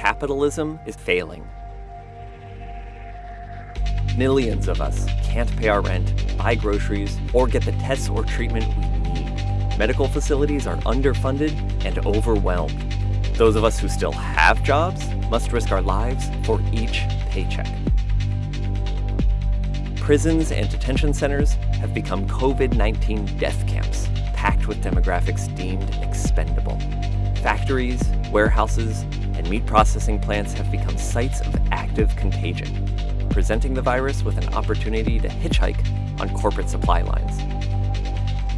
capitalism is failing. Millions of us can't pay our rent, buy groceries, or get the tests or treatment we need. Medical facilities are underfunded and overwhelmed. Those of us who still have jobs must risk our lives for each paycheck. Prisons and detention centers have become COVID 19 death camps, packed with demographics deemed expendable. Factories, warehouses, meat processing plants have become sites of active contagion, presenting the virus with an opportunity to hitchhike on corporate supply lines.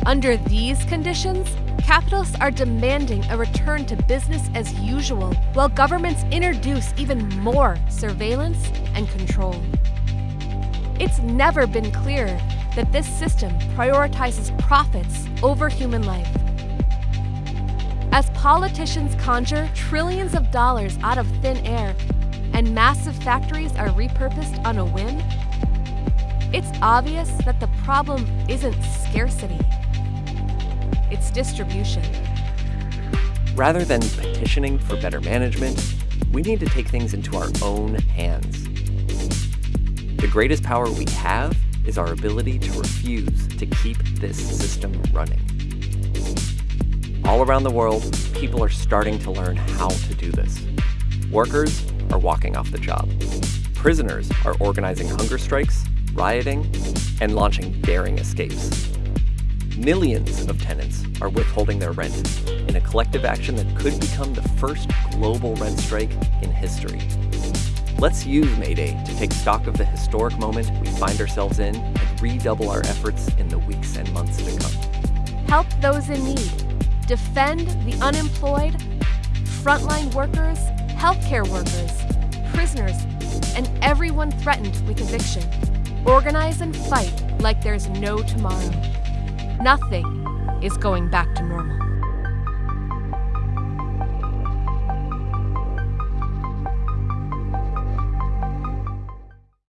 Under these conditions, capitalists are demanding a return to business as usual, while governments introduce even more surveillance and control. It's never been clearer that this system prioritizes profits over human life. As politicians conjure trillions of dollars out of thin air and massive factories are repurposed on a whim, it's obvious that the problem isn't scarcity, it's distribution. Rather than petitioning for better management, we need to take things into our own hands. The greatest power we have is our ability to refuse to keep this system running. All around the world, people are starting to learn how to do this. Workers are walking off the job. Prisoners are organizing hunger strikes, rioting, and launching daring escapes. Millions of tenants are withholding their rent in a collective action that could become the first global rent strike in history. Let's use May Day to take stock of the historic moment we find ourselves in and redouble our efforts in the weeks and months to come. Help those in need. Defend the unemployed, frontline workers, healthcare workers, prisoners, and everyone threatened with eviction. Organize and fight like there's no tomorrow. Nothing is going back to normal.